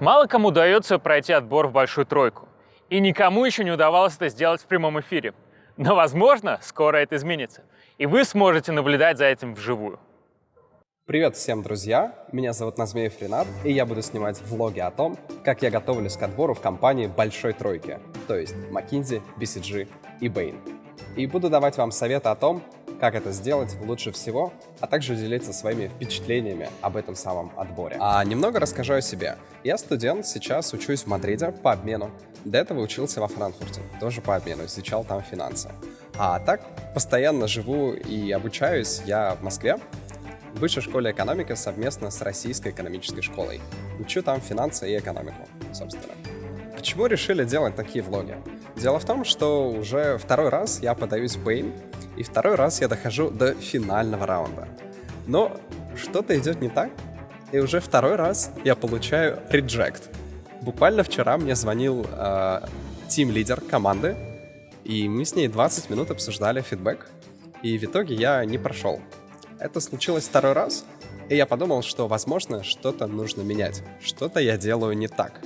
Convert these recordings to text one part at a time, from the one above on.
Мало кому удается пройти отбор в большую тройку. И никому еще не удавалось это сделать в прямом эфире. Но, возможно, скоро это изменится. И вы сможете наблюдать за этим вживую. Привет всем, друзья! Меня зовут Назмеев Ренат, и я буду снимать влоги о том, как я готовлюсь к отбору в компании Большой Тройки, то есть McKinsey, BCG и Bain. И буду давать вам советы о том, как это сделать лучше всего, а также делиться своими впечатлениями об этом самом отборе. А немного расскажу о себе. Я студент, сейчас учусь в Мадриде по обмену. До этого учился во Франкфурте, тоже по обмену, изучал там финансы. А так, постоянно живу и обучаюсь я в Москве, в Высшей школе экономики совместно с Российской экономической школой. Учу там финансы и экономику, собственно. Почему решили делать такие влоги? Дело в том, что уже второй раз я подаюсь в Bain, и второй раз я дохожу до финального раунда. Но что-то идет не так, и уже второй раз я получаю реджект. Буквально вчера мне звонил тим-лидер команды, и мы с ней 20 минут обсуждали фидбэк, и в итоге я не прошел. Это случилось второй раз, и я подумал, что, возможно, что-то нужно менять, что-то я делаю не так.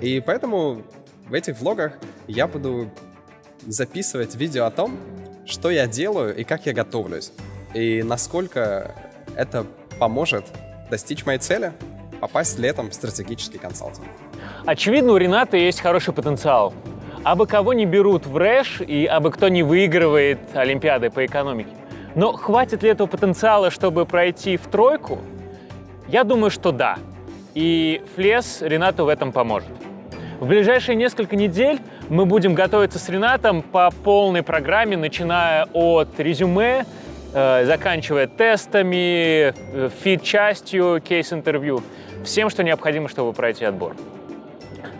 И поэтому в этих влогах я буду записывать видео о том, что я делаю и как я готовлюсь, и насколько это поможет достичь моей цели — попасть летом в стратегический консалтинг. Очевидно, у Рената есть хороший потенциал. Абы кого не берут в РЭШ и абы кто не выигрывает Олимпиады по экономике. Но хватит ли этого потенциала, чтобы пройти в тройку? Я думаю, что да. И Флес Ренату в этом поможет. В ближайшие несколько недель мы будем готовиться с Ренатом по полной программе, начиная от резюме, э, заканчивая тестами, э, фид-частью, кейс-интервью, всем, что необходимо, чтобы пройти отбор.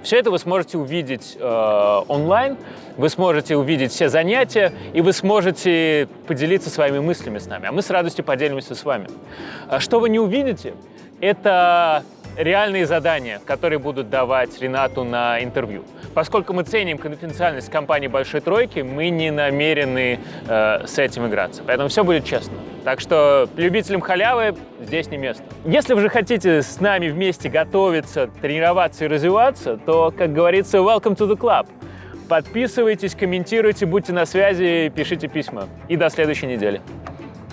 Все это вы сможете увидеть э, онлайн, вы сможете увидеть все занятия, и вы сможете поделиться своими мыслями с нами, а мы с радостью поделимся с вами. А что вы не увидите, это реальные задания, которые будут давать Ренату на интервью. Поскольку мы ценим конфиденциальность компании «Большой тройки», мы не намерены э, с этим играться. Поэтому все будет честно. Так что любителям халявы здесь не место. Если вы же хотите с нами вместе готовиться, тренироваться и развиваться, то, как говорится, welcome to the club. Подписывайтесь, комментируйте, будьте на связи, пишите письма. И до следующей недели.